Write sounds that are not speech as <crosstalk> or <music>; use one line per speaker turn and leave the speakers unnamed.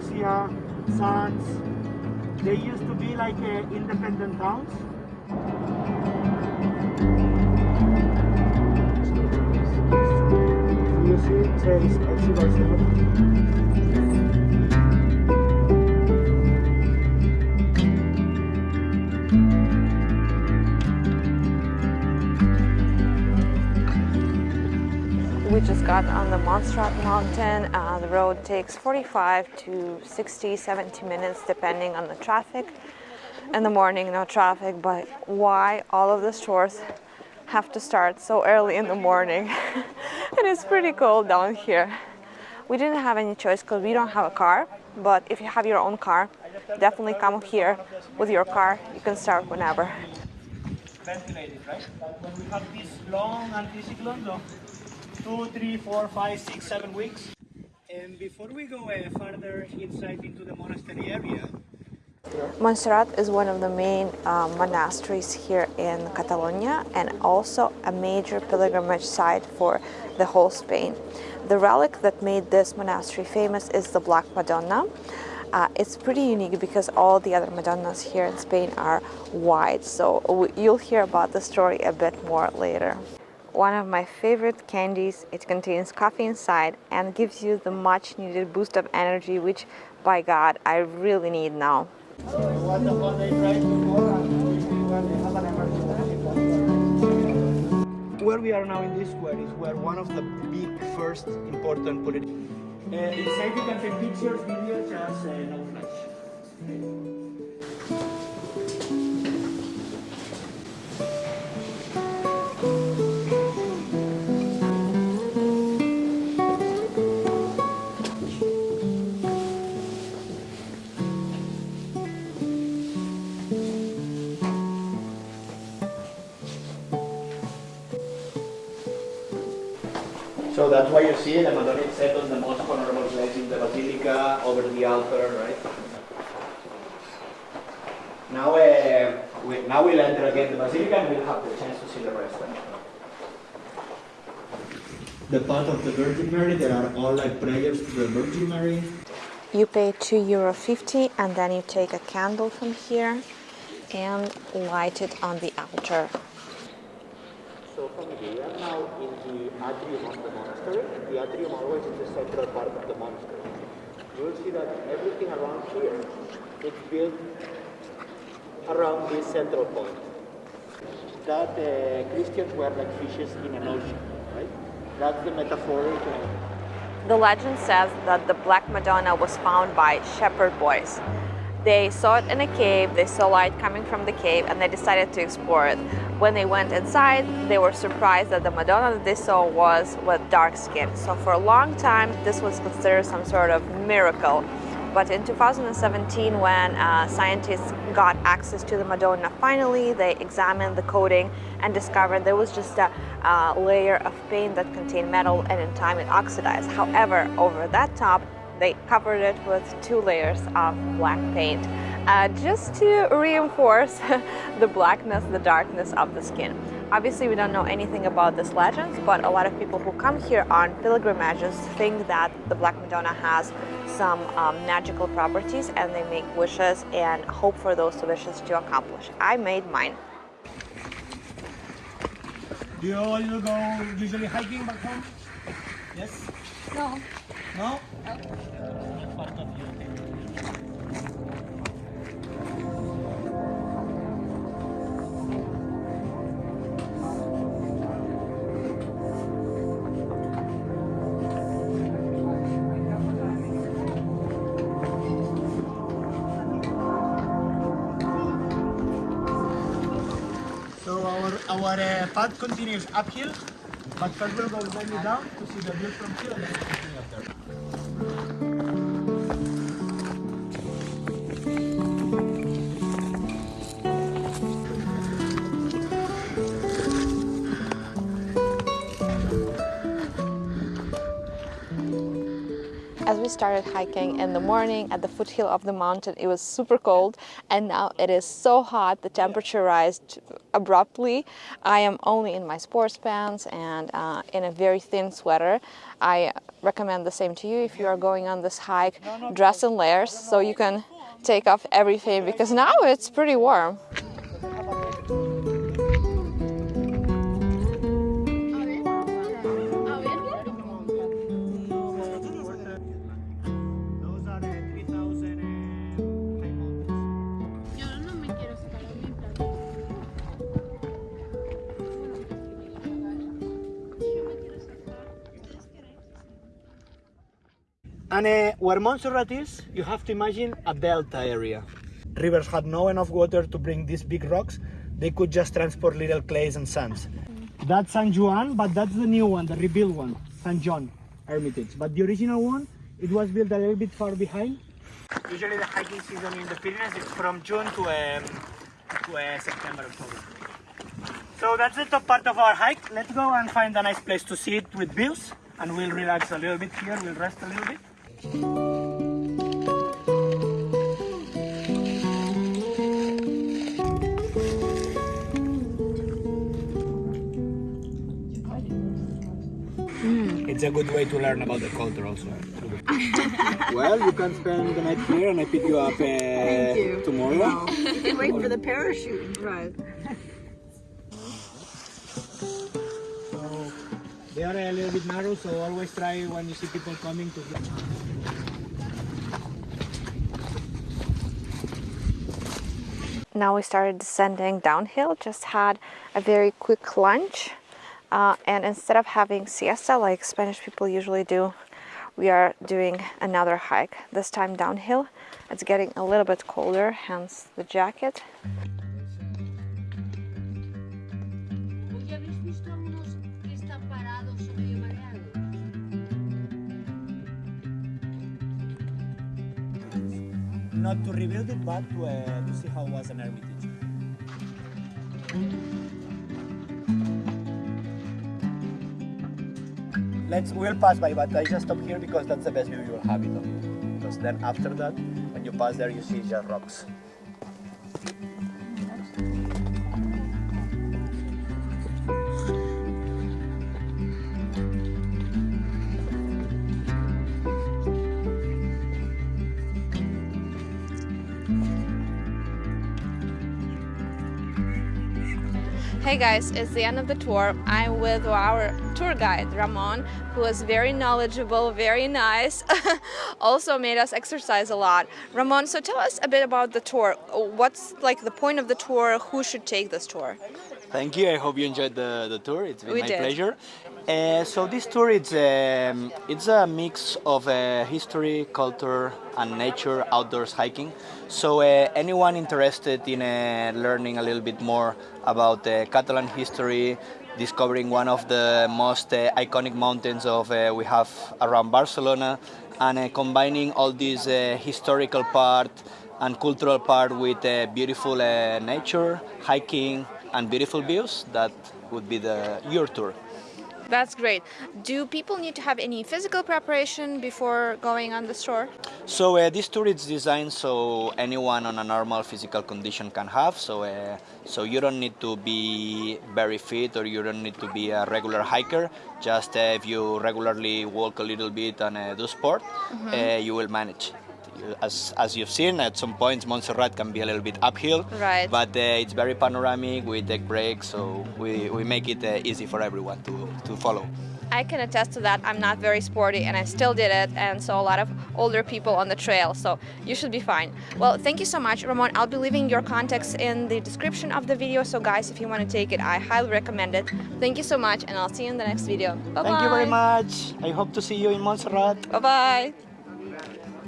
Sanz, they used to be like uh, independent towns. You see.
Got on the Montserrat Mountain. Uh, the road takes 45 to 60, 70 minutes depending on the traffic. In the morning, no traffic, but why all of the stores have to start so early in the morning? And <laughs> it is pretty cold down here. We didn't have any choice because we don't have a car, but if you have your own car, definitely come here with your car. You can start whenever.
ventilated, right? When we have these long anticyclones two, three, four, five, six, seven weeks. And before we go uh, further inside into the monastery area,
Montserrat is one of the main uh, monasteries here in Catalonia and also a major pilgrimage site for the whole Spain. The relic that made this monastery famous is the Black Madonna. Uh, it's pretty unique because all the other Madonnas here in Spain are white, so you'll hear about the story a bit more later. One of my favorite candies, it contains coffee inside and gives you the much needed boost of energy, which by God, I really need now.
what the one they tried before and when they have an emergency. Where we are now in this square is where one of the big first important political. Uh, inside you can take pictures, videos, just uh, no flash. So that's why you see the Madonna is set on the most honorable place in the Basilica, over the altar, right? Now, uh, we, now we'll enter again the Basilica and we'll have the chance to see the rest. Right? The part of the Virgin Mary, there are all like prayers to the Virgin Mary.
You pay 2 euro 50 and then you take a candle from here and light it on the altar.
So here, we are now in the atrium of the monastery. The atrium always is the central part of the monastery. You will see that everything around here is built around this central point. That uh, Christians were like fishes in an ocean, right? That's the metaphoric. Uh,
The legend says that the Black Madonna was found by shepherd boys. They saw it in a cave, they saw light coming from the cave, and they decided to explore it. When they went inside, they were surprised that the Madonna that they saw was with dark skin. So for a long time, this was considered some sort of miracle. But in 2017, when uh, scientists got access to the Madonna finally, they examined the coating and discovered there was just a uh, layer of paint that contained metal and in time it oxidized. However, over that top, they covered it with two layers of black paint uh, just to reinforce <laughs> the blackness, the darkness of the skin. Obviously, we don't know anything about this legend, but a lot of people who come here on pilgrimages think that the Black Madonna has some um, magical properties and they make wishes and hope for those wishes to accomplish. I made mine.
Do you all go usually hiking back home? Yes?
No.
No? Not our uh, path continues uphill, but first we'll go down to see the view from here
As we started hiking in the morning at the foothill of the mountain, it was super cold and now it is so hot, the temperature rised abruptly. I am only in my sports pants and uh, in a very thin sweater. I recommend the same to you if you are going on this hike, dress in layers so you can take off everything because now it's pretty warm.
And uh, where Montserrat is, you have to imagine a delta area. Rivers had no enough water to bring these big rocks. They could just transport little clays and sands. That's San Juan, but that's the new one, the rebuilt one, San John Hermitage. But the original one, it was built a little bit far behind. Usually the hiking season in the Pyrenees is from June to, um, to uh, September, October. So that's the top part of our hike. Let's go and find a nice place to sit with views and we'll relax a little bit here, we'll rest a little bit. It's a good way to learn about the culture also. <laughs> well, you can spend the night here and I pick you up uh, tomorrow.
You can wait for the parachute. Right.
They are a little bit narrow, so always try when you see people coming to.
Now we started descending downhill, just had a very quick lunch. Uh, and instead of having siesta like Spanish people usually do, we are doing another hike, this time downhill. It's getting a little bit colder, hence the jacket.
Not to rebuild it, but to, uh, to see how was an hermitage. Let's we'll pass by, but I just stop here because that's the best view you will have it on. Because then after that, when you pass there, you see just rocks.
Hey guys, it's the end of the tour. I'm with our tour guide, Ramon, who is very knowledgeable, very nice, <laughs> also made us exercise a lot. Ramon, so tell us a bit about the tour. What's like the point of the tour? Who should take this tour?
Thank you. I hope you enjoyed the, the tour. It's been
We
my
did.
pleasure. Uh, so this tour it's um, it's a mix of uh, history, culture, and nature outdoors hiking. So uh, anyone interested in uh, learning a little bit more about uh, Catalan history, discovering one of the most uh, iconic mountains of uh, we have around Barcelona, and uh, combining all this uh, historical part and cultural part with uh, beautiful uh, nature, hiking, and beautiful views, that would be the your tour.
That's great. Do people need to have any physical preparation before going on this tour?
So uh, this tour is designed so anyone on a normal physical condition can have. So uh, so you don't need to be very fit or you don't need to be a regular hiker. Just uh, if you regularly walk a little bit and uh, do sport, uh, you will manage. As, as you've seen, at some points Montserrat can be a little bit uphill,
Right.
but uh, it's very panoramic. We take breaks, so we, we make it uh, easy for everyone to, to follow.
I can attest to that. I'm not very sporty and I still did it and saw a lot of older people on the trail, so you should be fine. Well, thank you so much, Ramon. I'll be leaving your contacts in the description of the video, so guys, if you want to take it, I highly recommend it. Thank you so much and I'll see you in the next video. Bye-bye.
Thank you very much. I hope to see you in Montserrat.
Bye-bye.